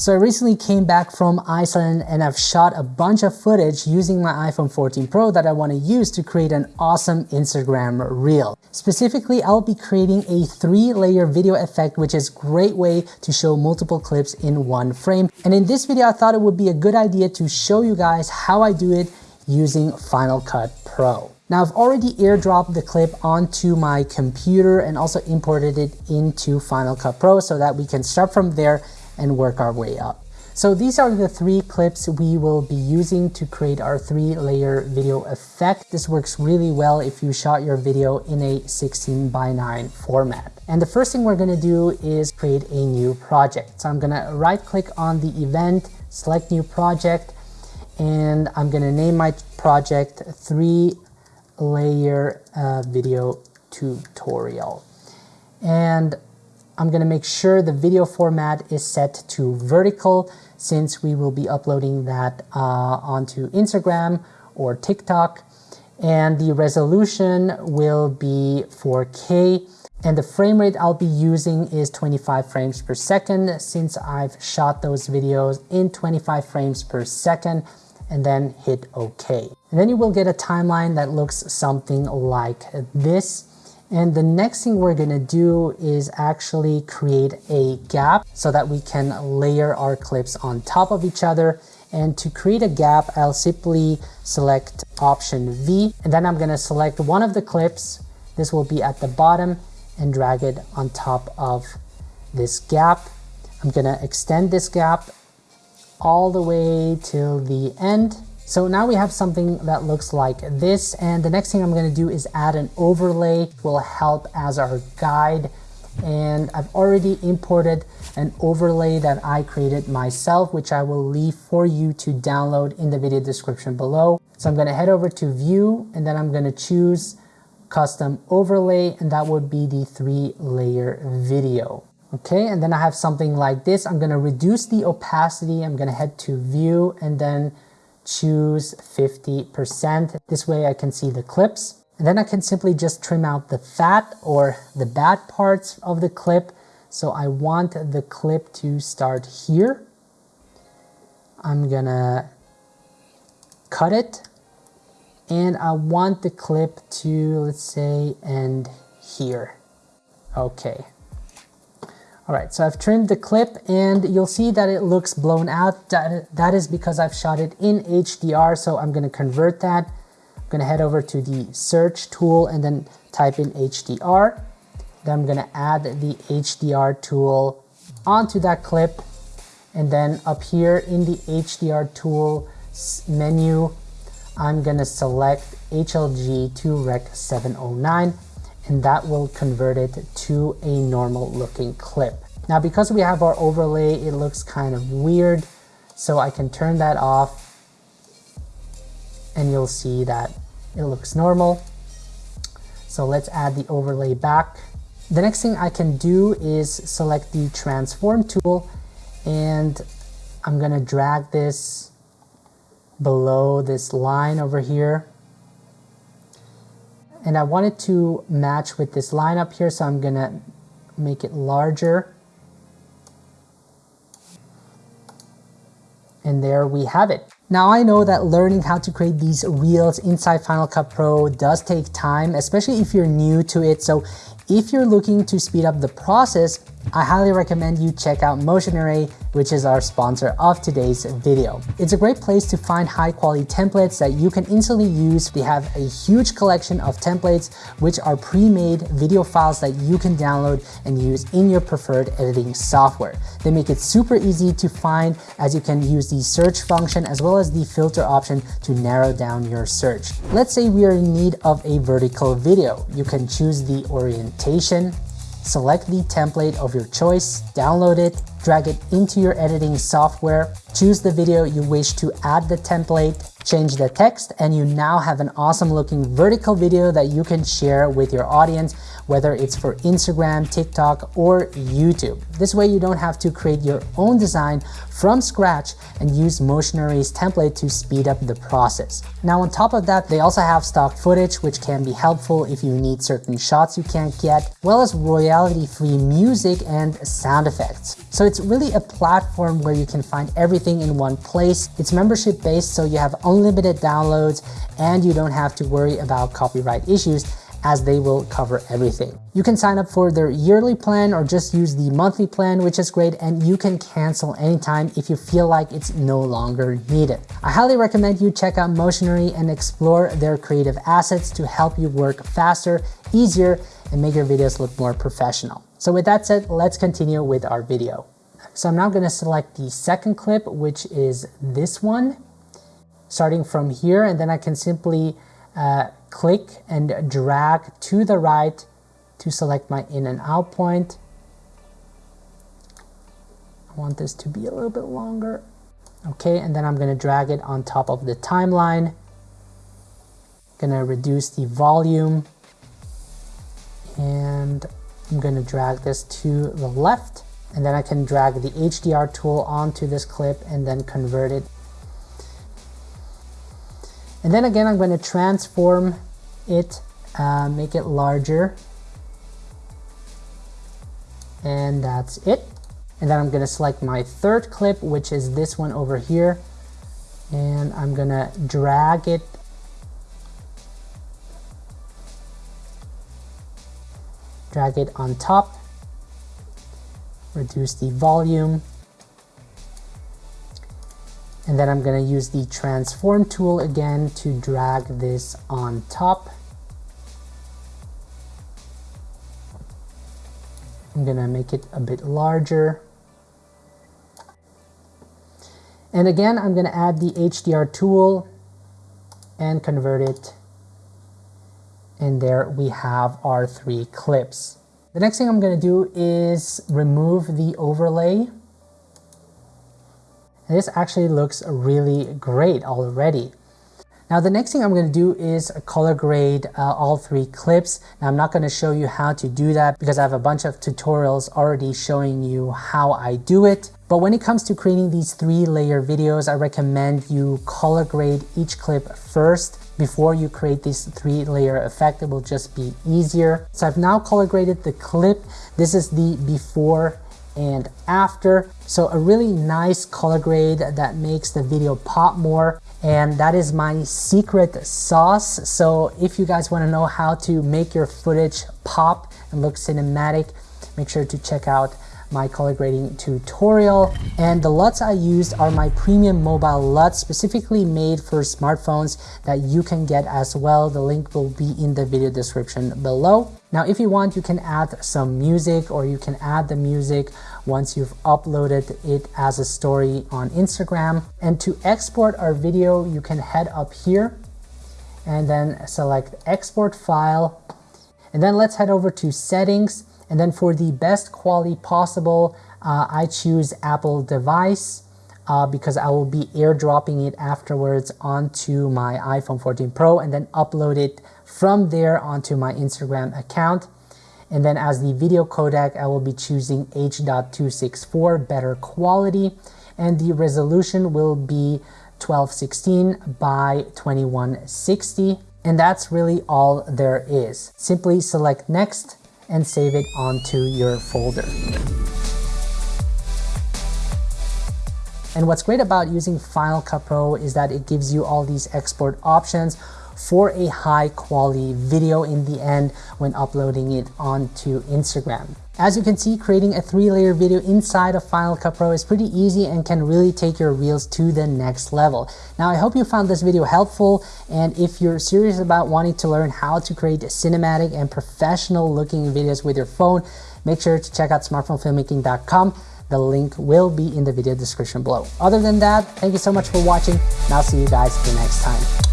So I recently came back from Iceland and I've shot a bunch of footage using my iPhone 14 Pro that I want to use to create an awesome Instagram reel. Specifically, I'll be creating a three layer video effect, which is a great way to show multiple clips in one frame. And in this video, I thought it would be a good idea to show you guys how I do it using Final Cut Pro. Now I've already airdropped the clip onto my computer and also imported it into Final Cut Pro so that we can start from there and work our way up. So these are the three clips we will be using to create our three layer video effect. This works really well if you shot your video in a 16 by 9 format. And the first thing we're gonna do is create a new project. So I'm gonna right click on the event, select new project, and I'm gonna name my project three layer uh, video tutorial. And I'm going to make sure the video format is set to vertical since we will be uploading that uh, onto Instagram or TikTok. And the resolution will be 4K. And the frame rate I'll be using is 25 frames per second since I've shot those videos in 25 frames per second and then hit OK. And then you will get a timeline that looks something like this. And the next thing we're gonna do is actually create a gap so that we can layer our clips on top of each other. And to create a gap, I'll simply select option V, and then I'm gonna select one of the clips. This will be at the bottom and drag it on top of this gap. I'm gonna extend this gap all the way till the end so now we have something that looks like this and the next thing I'm going to do is add an overlay will help as our guide and I've already imported an overlay that I created myself which I will leave for you to download in the video description below. So I'm going to head over to view and then I'm going to choose custom overlay and that would be the three layer video. Okay, and then I have something like this. I'm going to reduce the opacity. I'm going to head to view and then choose 50%. This way I can see the clips. And then I can simply just trim out the fat or the bad parts of the clip. So I want the clip to start here. I'm gonna cut it. And I want the clip to, let's say, end here. Okay, all right, so I've trimmed the clip and you'll see that it looks blown out. That is because I've shot it in HDR, so I'm gonna convert that. I'm gonna head over to the search tool and then type in HDR. Then I'm gonna add the HDR tool onto that clip. And then up here in the HDR tool menu, I'm gonna select HLG to Rec 709 and that will convert it to a normal looking clip. Now because we have our overlay, it looks kind of weird, so I can turn that off and you'll see that it looks normal. So let's add the overlay back. The next thing I can do is select the transform tool and I'm gonna drag this below this line over here and I want it to match with this line up here so I'm gonna make it larger and there we have it. Now I know that learning how to create these reels inside Final Cut Pro does take time, especially if you're new to it. So if you're looking to speed up the process, I highly recommend you check out Motion Array, which is our sponsor of today's video. It's a great place to find high quality templates that you can instantly use. They have a huge collection of templates, which are pre-made video files that you can download and use in your preferred editing software. They make it super easy to find as you can use the search function as well as the filter option to narrow down your search. Let's say we are in need of a vertical video. You can choose the orientation, Select the template of your choice, download it, drag it into your editing software, choose the video you wish to add the template, change the text, and you now have an awesome looking vertical video that you can share with your audience whether it's for Instagram, TikTok, or YouTube. This way you don't have to create your own design from scratch and use Motion Array's template to speed up the process. Now on top of that, they also have stock footage which can be helpful if you need certain shots you can't get, as well as royalty-free music and sound effects. So it's really a platform where you can find everything in one place. It's membership based, so you have unlimited downloads and you don't have to worry about copyright issues as they will cover everything. You can sign up for their yearly plan or just use the monthly plan, which is great, and you can cancel anytime if you feel like it's no longer needed. I highly recommend you check out Motion Array and explore their creative assets to help you work faster, easier, and make your videos look more professional. So with that said, let's continue with our video. So I'm now gonna select the second clip, which is this one, starting from here, and then I can simply uh, click and drag to the right to select my in and out point. I want this to be a little bit longer. Okay, and then I'm going to drag it on top of the timeline. Going to reduce the volume and I'm going to drag this to the left and then I can drag the HDR tool onto this clip and then convert it and then again, I'm going to transform it, uh, make it larger. And that's it. And then I'm going to select my third clip, which is this one over here. And I'm going to drag it drag it on top, reduce the volume, and then I'm going to use the transform tool again to drag this on top. I'm going to make it a bit larger. And again, I'm going to add the HDR tool and convert it. And there we have our three clips. The next thing I'm going to do is remove the overlay this actually looks really great already. Now the next thing I'm going to do is color grade uh, all three clips. Now I'm not going to show you how to do that because I have a bunch of tutorials already showing you how I do it. But when it comes to creating these three layer videos, I recommend you color grade each clip first before you create this three layer effect. It will just be easier. So I've now color graded the clip. This is the before and after. So a really nice color grade that makes the video pop more and that is my secret sauce. So if you guys want to know how to make your footage pop and look cinematic, make sure to check out my color grading tutorial. And the LUTs I used are my premium mobile LUTs specifically made for smartphones that you can get as well. The link will be in the video description below. Now, if you want, you can add some music or you can add the music once you've uploaded it as a story on Instagram. And to export our video, you can head up here and then select export file. And then let's head over to settings and then for the best quality possible, uh, I choose Apple device uh, because I will be airdropping it afterwards onto my iPhone 14 Pro and then upload it from there onto my Instagram account. And then as the video codec, I will be choosing H.264, better quality, and the resolution will be 1216 by 2160. And that's really all there is. Simply select next and save it onto your folder. And what's great about using Final Cut Pro is that it gives you all these export options for a high quality video in the end when uploading it onto Instagram. As you can see, creating a three layer video inside of Final Cut Pro is pretty easy and can really take your reels to the next level. Now, I hope you found this video helpful. And if you're serious about wanting to learn how to create cinematic and professional looking videos with your phone, make sure to check out smartphonefilmmaking.com. The link will be in the video description below. Other than that, thank you so much for watching and I'll see you guys the next time.